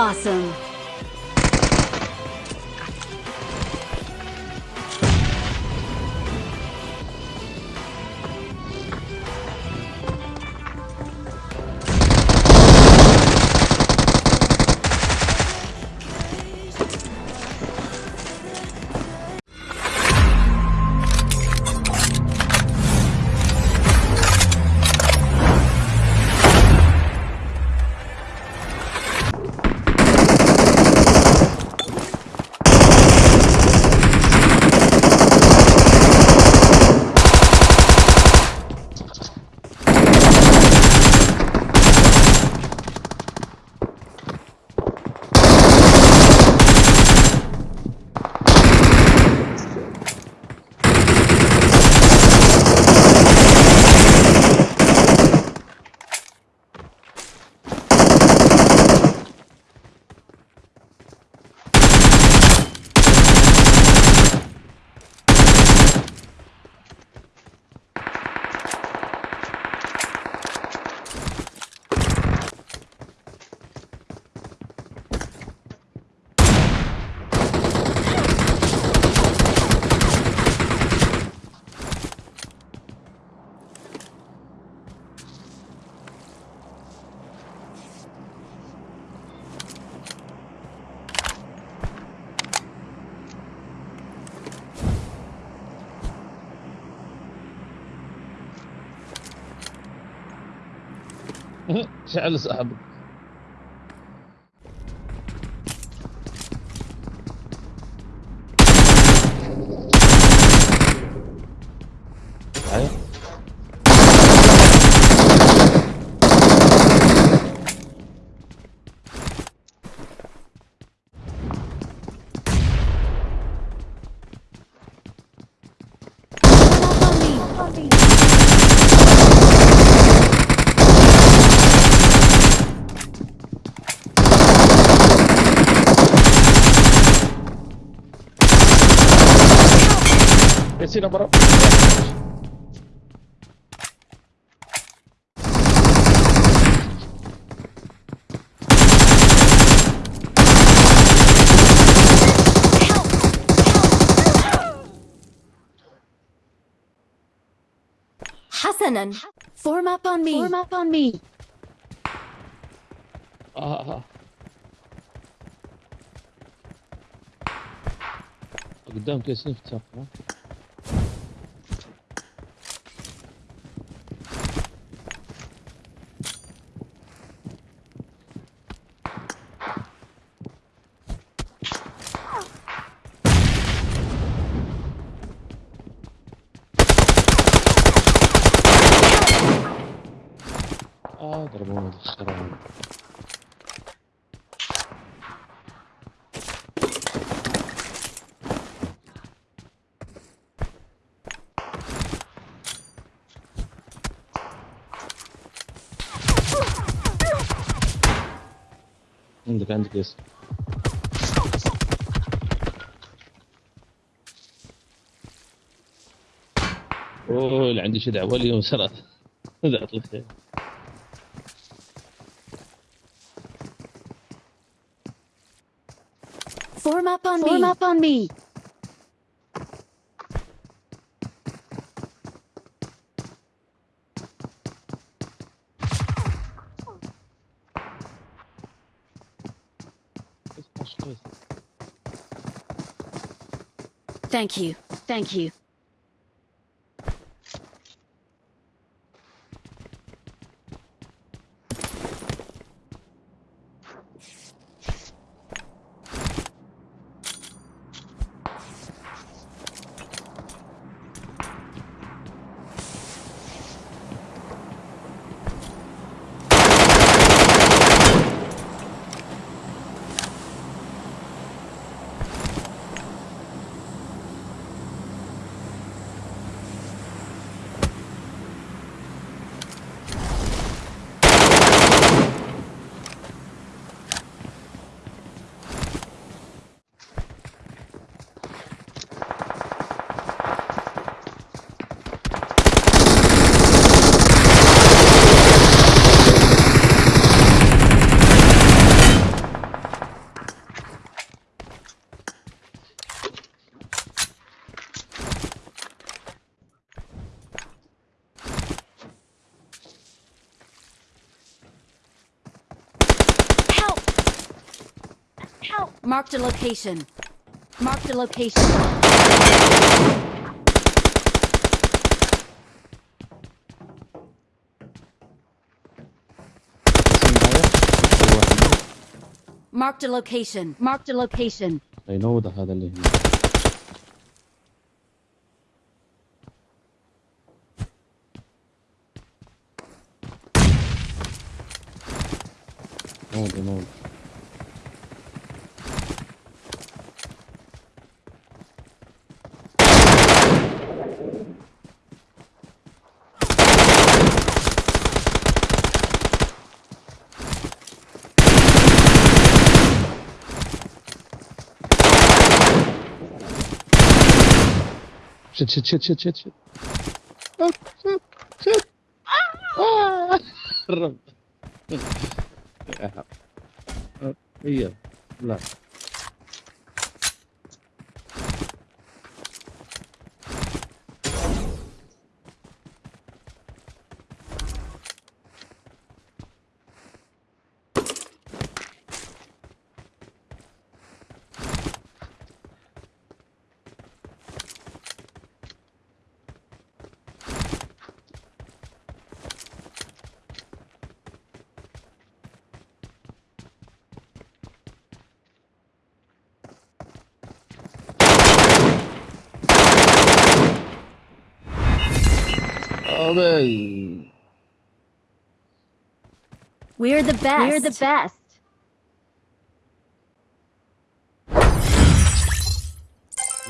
Awesome! سأل صاحبك هنا برا حسنا form up on me form up on me اه اه قدام كيس نفتح عندك عندك يس اوه اللي عندي شدع ولي يوم لا اطلق طيب. Form up on me. Form up on me. Thank you. Thank you. Help! Marked a location. Marked a location. Marked a location. Marked a location. I know the other اللي هنا. No, no, no. Shit, shit, shit, shit, shit, shit. Shit, shit, shit. الرب. يلا. لا. We're the best. We're the best.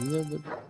We're the best.